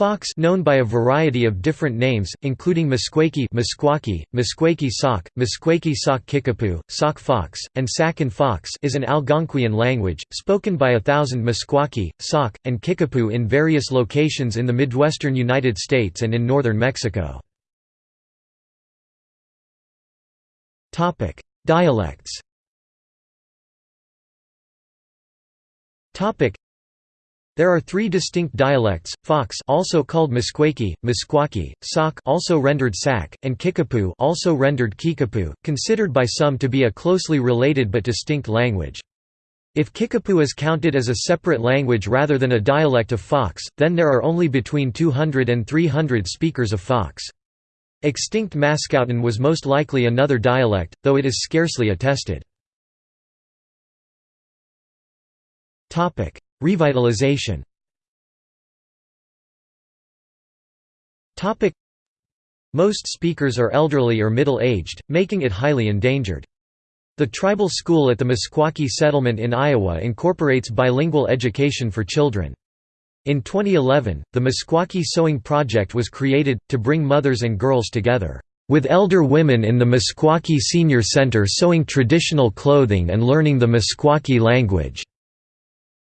Fox known by a variety of different names, including Meskwaki Meskwaki, Meskwaki Sauk, Meskwaki Sauk Kickapoo, Sauk fox, and Sakan fox is an Algonquian language, spoken by a thousand Meskwaki, Sauk, and Kickapoo in various locations in the midwestern United States and in northern Mexico. Dialects there are three distinct dialects: Fox, also called Meskwaki, Meskwaki, Sauk, also rendered Sac, and Kickapoo, also rendered Kickapoo, considered by some to be a closely related but distinct language. If Kickapoo is counted as a separate language rather than a dialect of Fox, then there are only between 200 and 300 speakers of Fox. Extinct Mascouten was most likely another dialect, though it is scarcely attested. Revitalization Most speakers are elderly or middle-aged, making it highly endangered. The tribal school at the Meskwaki settlement in Iowa incorporates bilingual education for children. In 2011, the Meskwaki Sewing Project was created, to bring mothers and girls together, with elder women in the Meskwaki Senior Center sewing traditional clothing and learning the Meskwaki language.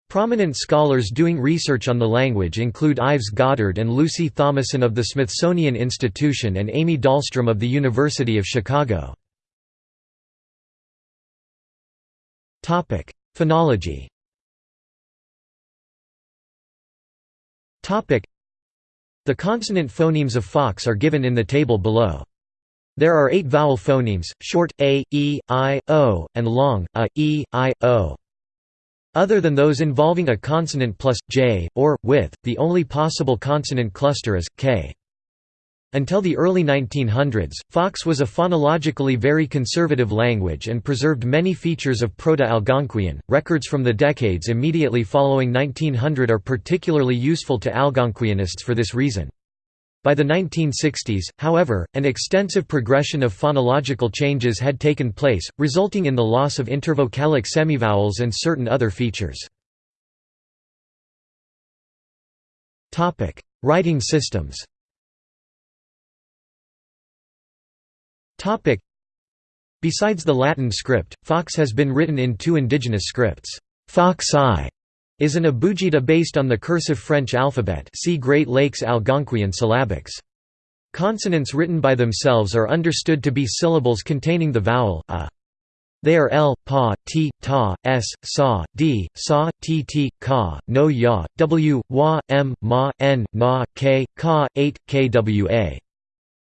Prominent scholars doing research on the language include Ives Goddard and Lucy Thomason of the Smithsonian Institution and Amy Dahlstrom of the University of Chicago. Phonology The consonant phonemes of Fox are given in the table below. There are eight vowel phonemes, short, a, e, i, o, and long, a, e, i, o. Other than those involving a consonant plus, j, or, with, the only possible consonant cluster is, k. Until the early 1900s, Fox was a phonologically very conservative language and preserved many features of Proto-Algonquian. Records from the decades immediately following 1900 are particularly useful to Algonquianists for this reason. By the 1960s, however, an extensive progression of phonological changes had taken place, resulting in the loss of intervocalic semivowels and certain other features. Writing systems Besides the Latin script, Fox has been written in two indigenous scripts, Fox I is an abugida based on the cursive French alphabet see Great Lakes Algonquian syllabics. Consonants written by themselves are understood to be syllables containing the vowel a. They are l, pa, t, ta, s, sa, d, sa, t, t, ka, no ya, w, wa, m, ma, n, na, k, ka, 8, kwa.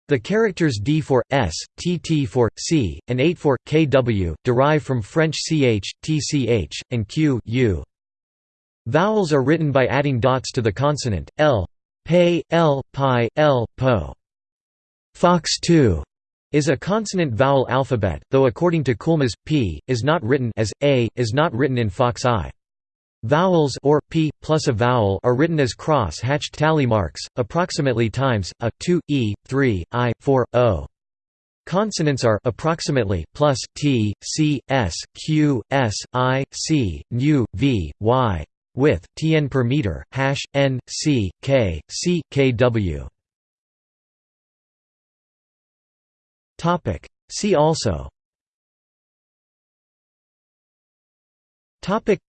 The characters d for s, tt for c, and 8 for kw derive from French ch, tch, and q u. Vowels are written by adding dots to the consonant, l, pe, l, pi, l, po. Fox 2 is a consonant-vowel alphabet, though according to Koolmees, p is not written as a is not written in Fox I. Vowels or p plus a vowel are written as cross-hatched tally marks, approximately times a 2 e 3 i 4 o. Consonants are approximately plus t c s q s i c nu v y with tn per meter hash n c k c kw topic. See also topic.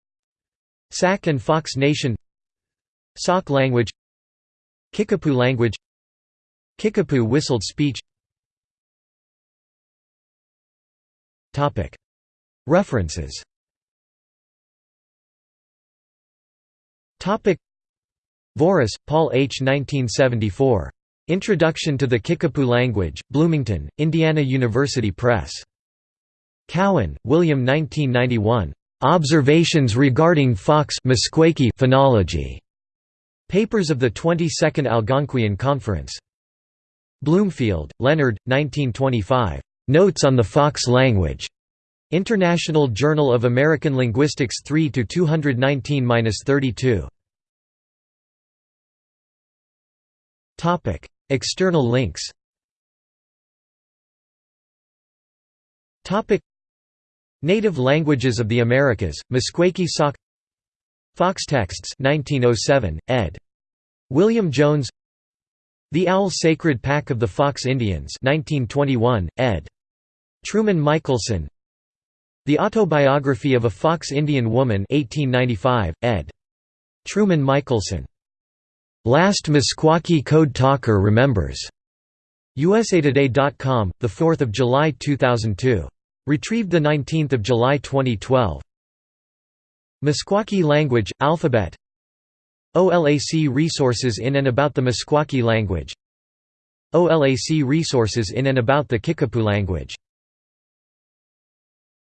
Sac and Fox Nation Sauk language Kickapoo language Kickapoo whistled speech References Voorhis, Paul H. 1974. Introduction to the Kickapoo Language, Bloomington, Indiana University Press. Cowan, William 1991. Observations regarding Fox phonology. Papers of the 22nd Algonquian Conference. Bloomfield, Leonard, 1925. Notes on the Fox language. International Journal of American Linguistics 3 219-32. External links. Topic: Native Languages of the Americas, Meskwaki Sauk Fox Texts 1907, ed. William Jones The Owl Sacred Pack of the Fox Indians 1921, ed. Truman Michelson The Autobiography of a Fox Indian Woman 1895, ed. Truman Michelson. Last Meskwaki Code Talker Remembers. USAtoday.com, 4 July 2002. Retrieved 19 July 2012. Meskwaki language, alphabet OLAC resources in and about the Meskwaki language OLAC resources in and about the Kickapoo language